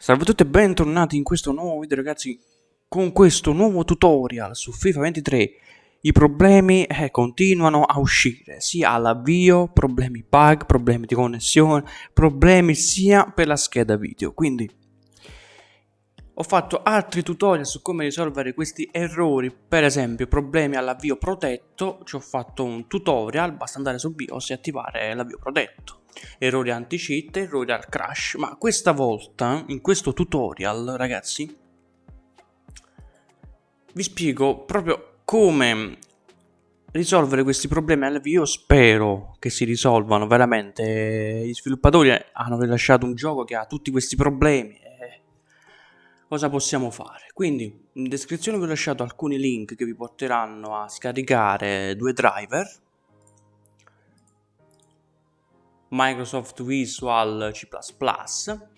Salve a tutti e bentornati in questo nuovo video ragazzi con questo nuovo tutorial su FIFA 23 i problemi eh, continuano a uscire sia all'avvio, problemi bug, problemi di connessione, problemi sia per la scheda video. Quindi ho fatto altri tutorial su come risolvere questi errori per esempio problemi all'avvio protetto ci ho fatto un tutorial basta andare su BIOS e attivare l'avvio protetto errori anti-cheat, errori al crash, ma questa volta, in questo tutorial, ragazzi, vi spiego proprio come risolvere questi problemi all'avvio. Spero che si risolvano veramente. Gli sviluppatori hanno rilasciato un gioco che ha tutti questi problemi. Cosa possiamo fare? Quindi in descrizione vi ho lasciato alcuni link che vi porteranno a scaricare due driver Microsoft Visual C++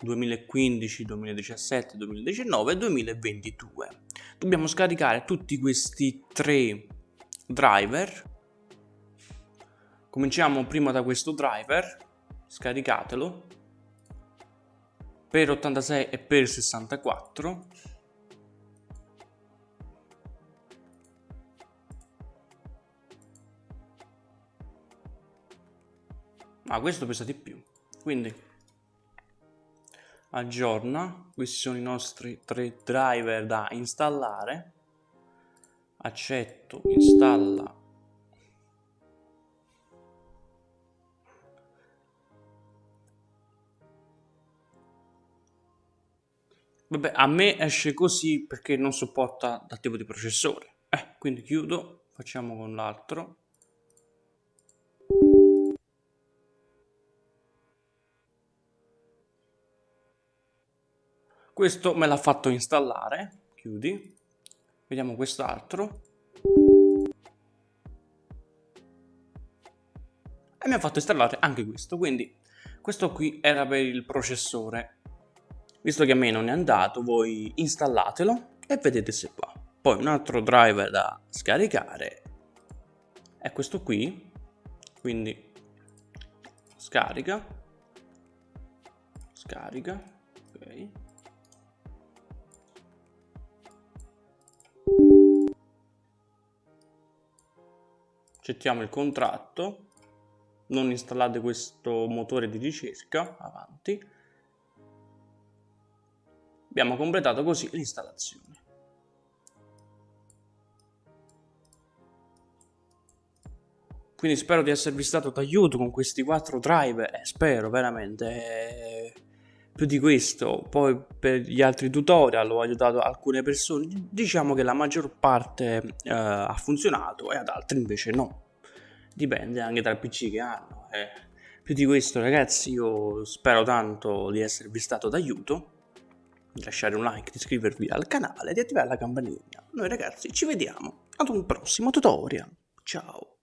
2015, 2017, 2019 e 2022. Dobbiamo scaricare tutti questi tre driver. Cominciamo prima da questo driver, scaricatelo per 86 e per 64 ah, questo pesa di più quindi aggiorna questi sono i nostri tre driver da installare accetto installa Vabbè, a me esce così perché non supporta dal tipo di processore. Eh, quindi chiudo, facciamo con l'altro. Questo me l'ha fatto installare. Chiudi. Vediamo quest'altro. E mi ha fatto installare anche questo. Quindi questo qui era per il processore. Visto che a me non è andato voi installatelo e vedete se va. Poi un altro driver da scaricare è questo qui. Quindi scarica. Scarica. Ok accettiamo il contratto non installate questo motore di ricerca avanti. Abbiamo completato così l'installazione. Quindi spero di esservi stato d'aiuto con questi quattro driver eh, spero veramente più di questo poi per gli altri tutorial ho aiutato alcune persone diciamo che la maggior parte eh, ha funzionato e ad altri invece no. Dipende anche dal pc che hanno eh. più di questo ragazzi io spero tanto di esservi stato d'aiuto di lasciare un like, di iscrivervi al canale e di attivare la campanella noi ragazzi ci vediamo ad un prossimo tutorial. Ciao